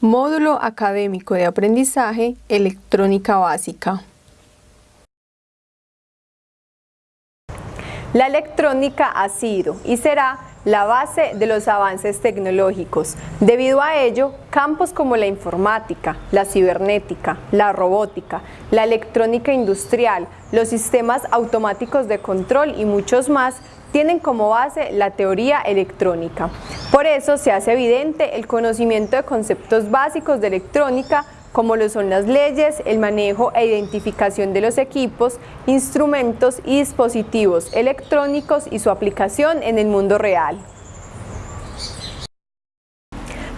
Módulo Académico de Aprendizaje Electrónica Básica. La electrónica ha sido y será la base de los avances tecnológicos. Debido a ello, campos como la informática, la cibernética, la robótica, la electrónica industrial, los sistemas automáticos de control y muchos más tienen como base la teoría electrónica. Por eso se hace evidente el conocimiento de conceptos básicos de electrónica como lo son las leyes, el manejo e identificación de los equipos, instrumentos y dispositivos electrónicos y su aplicación en el mundo real.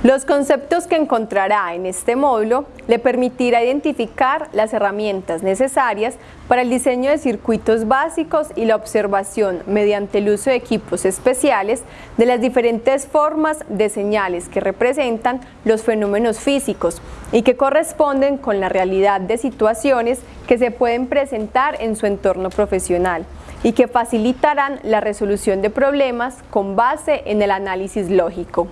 Los conceptos que encontrará en este módulo le permitirá identificar las herramientas necesarias para el diseño de circuitos básicos y la observación mediante el uso de equipos especiales de las diferentes formas de señales que representan los fenómenos físicos y que corresponden con la realidad de situaciones que se pueden presentar en su entorno profesional y que facilitarán la resolución de problemas con base en el análisis lógico.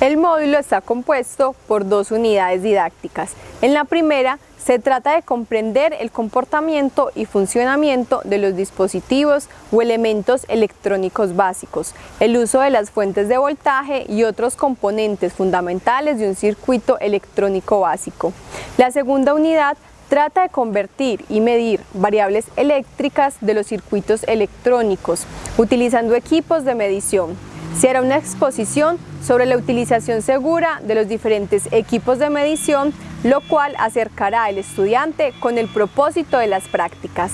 El módulo está compuesto por dos unidades didácticas. En la primera se trata de comprender el comportamiento y funcionamiento de los dispositivos o elementos electrónicos básicos, el uso de las fuentes de voltaje y otros componentes fundamentales de un circuito electrónico básico. La segunda unidad trata de convertir y medir variables eléctricas de los circuitos electrónicicos utilizando equipos de medición, se hará una exposición sobre la utilización segura de los diferentes equipos de medición, lo cual acercará al estudiante con el propósito de las prácticas.